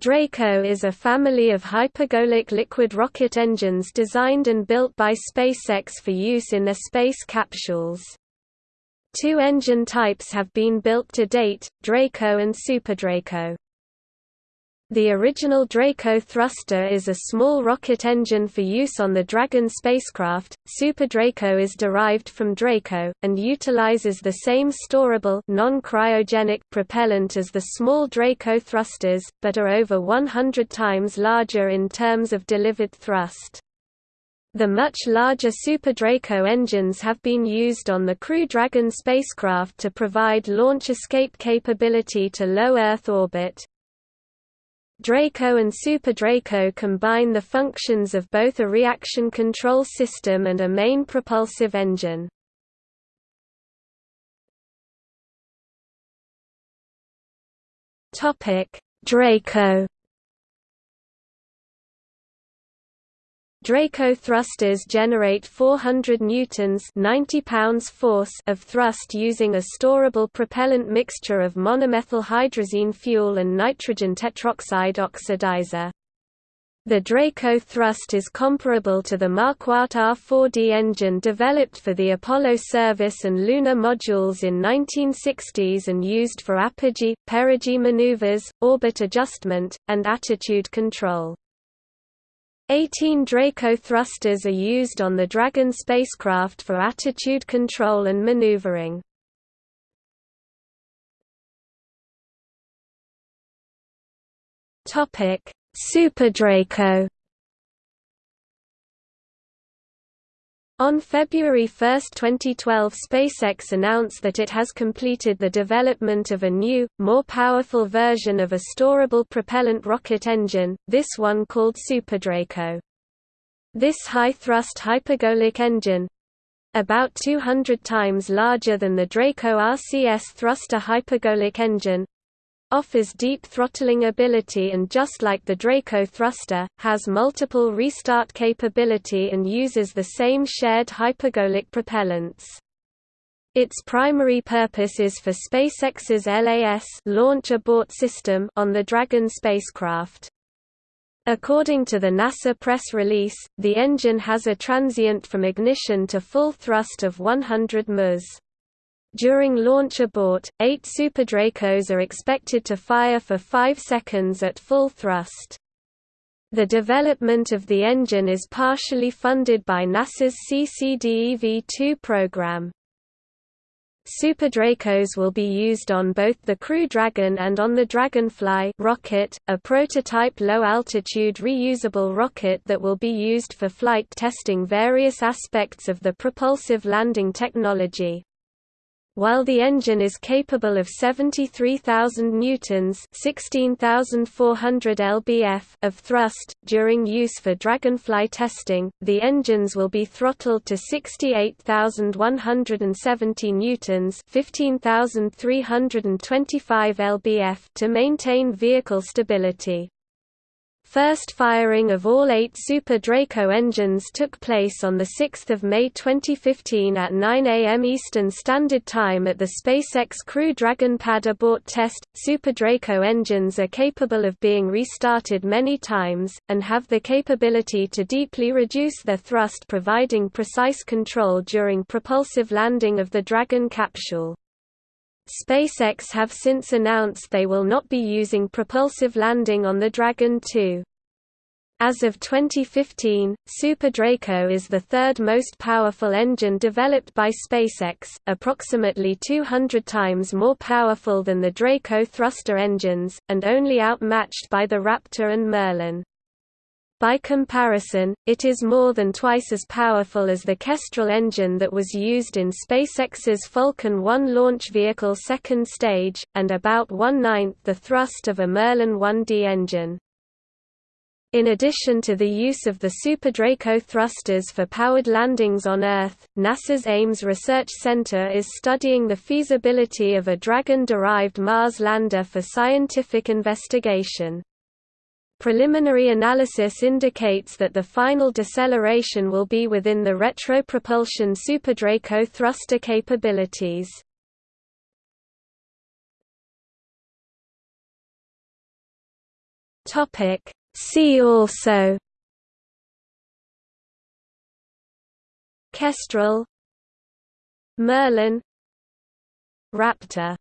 Draco is a family of hypergolic liquid rocket engines designed and built by SpaceX for use in their space capsules. Two engine types have been built to date, Draco and SuperDraco. The original Draco thruster is a small rocket engine for use on the Dragon spacecraft. Super Draco is derived from Draco, and utilizes the same storable non-cryogenic propellant as the small Draco thrusters, but are over 100 times larger in terms of delivered thrust. The much larger Super Draco engines have been used on the Crew Dragon spacecraft to provide launch escape capability to low Earth orbit, Draco and Super Draco combine the functions of both a reaction control system and a main propulsive engine. Draco Draco thrusters generate 400 newtons 90 pounds force of thrust using a storable propellant mixture of monomethyl hydrazine fuel and nitrogen tetroxide oxidizer. The Draco thrust is comparable to the Marquardt R4D engine developed for the Apollo service and lunar modules in 1960s and used for apogee, perigee maneuvers, orbit adjustment, and attitude control. 18 Draco thrusters are used on the Dragon spacecraft for attitude control and maneuvering. Super Draco On February 1, 2012 SpaceX announced that it has completed the development of a new, more powerful version of a storable propellant rocket engine, this one called SuperDraco. This high-thrust hypergolic engine—about 200 times larger than the Draco RCS thruster hypergolic engine, offers deep throttling ability and just like the Draco thruster, has multiple restart capability and uses the same shared hypergolic propellants. Its primary purpose is for SpaceX's LAS launch abort system on the Dragon spacecraft. According to the NASA press release, the engine has a transient from ignition to full thrust of 100 ms. During launch abort, eight Super SuperDracos are expected to fire for 5 seconds at full thrust. The development of the engine is partially funded by NASA's CCDEV-2 program. Super SuperDracos will be used on both the Crew Dragon and on the Dragonfly rocket, a prototype low-altitude reusable rocket that will be used for flight testing various aspects of the propulsive landing technology. While the engine is capable of 73,000 newtons (16,400 lbf) of thrust during use for Dragonfly testing, the engines will be throttled to 68,170 newtons (15,325 lbf) to maintain vehicle stability. First firing of all eight Super Draco engines took place on 6 May 2015 at 9 a.m. Eastern Standard Time at the SpaceX Crew Dragon pad abort test. Super Draco engines are capable of being restarted many times, and have the capability to deeply reduce their thrust providing precise control during propulsive landing of the Dragon capsule. SpaceX have since announced they will not be using propulsive landing on the Dragon 2. As of 2015, Super Draco is the third most powerful engine developed by SpaceX, approximately 200 times more powerful than the Draco thruster engines, and only outmatched by the Raptor and Merlin. By comparison, it is more than twice as powerful as the Kestrel engine that was used in SpaceX's Falcon 1 launch vehicle second stage, and about one-ninth the thrust of a Merlin 1D engine. In addition to the use of the Super Draco thrusters for powered landings on Earth, NASA's Ames Research Center is studying the feasibility of a Dragon-derived Mars lander for scientific investigation. Preliminary analysis indicates that the final deceleration will be within the retropropulsion SuperDraco thruster capabilities. See also Kestrel Merlin Raptor